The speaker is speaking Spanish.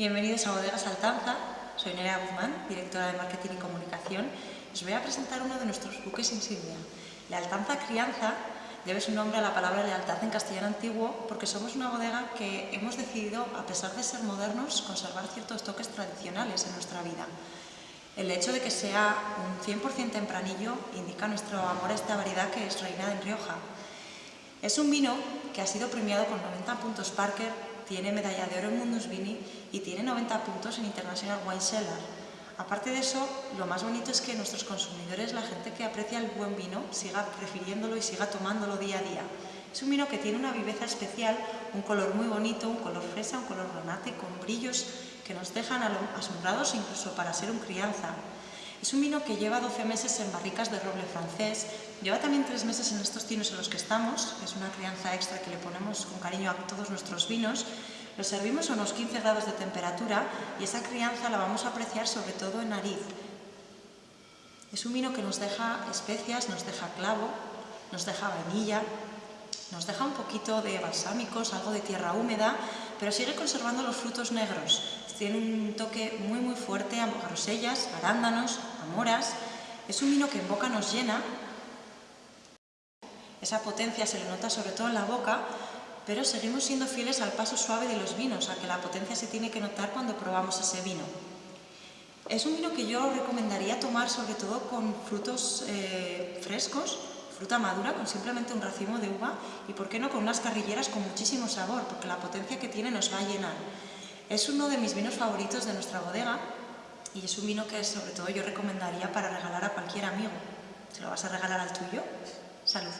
Bienvenidos a Bodegas Altanza, soy Nerea Guzmán, directora de Marketing y Comunicación. Os voy a presentar uno de nuestros buques insignia. La Altanza Crianza debe su nombre a la palabra lealtad en castellano antiguo porque somos una bodega que hemos decidido, a pesar de ser modernos, conservar ciertos toques tradicionales en nuestra vida. El hecho de que sea un 100% tempranillo indica nuestro amor a esta variedad que es reina en Rioja. Es un vino que ha sido premiado con 90 puntos Parker tiene medalla de oro en Mundus Vini y tiene 90 puntos en International Wine Cellar. Aparte de eso, lo más bonito es que nuestros consumidores, la gente que aprecia el buen vino, siga prefiriéndolo y siga tomándolo día a día. Es un vino que tiene una viveza especial, un color muy bonito, un color fresa, un color granate, con brillos que nos dejan asombrados incluso para ser un crianza. Es un vino que lleva 12 meses en barricas de roble francés, lleva también 3 meses en estos tinos en los que estamos, es una crianza extra que le ponemos con cariño a todos nuestros vinos, lo servimos a unos 15 grados de temperatura y esa crianza la vamos a apreciar sobre todo en nariz. Es un vino que nos deja especias, nos deja clavo, nos deja vainilla, nos deja un poquito de balsámicos, algo de tierra húmeda, pero sigue conservando los frutos negros. Tiene un toque muy muy fuerte a grosellas, arándanos, a moras. Es un vino que en boca nos llena. Esa potencia se le nota sobre todo en la boca, pero seguimos siendo fieles al paso suave de los vinos, a que la potencia se tiene que notar cuando probamos ese vino. Es un vino que yo recomendaría tomar sobre todo con frutos eh, frescos, fruta madura con simplemente un racimo de uva y, por qué no, con unas carrilleras con muchísimo sabor, porque la potencia que tiene nos va a llenar. Es uno de mis vinos favoritos de nuestra bodega y es un vino que sobre todo yo recomendaría para regalar a cualquier amigo. ¿Se lo vas a regalar al tuyo? Salud.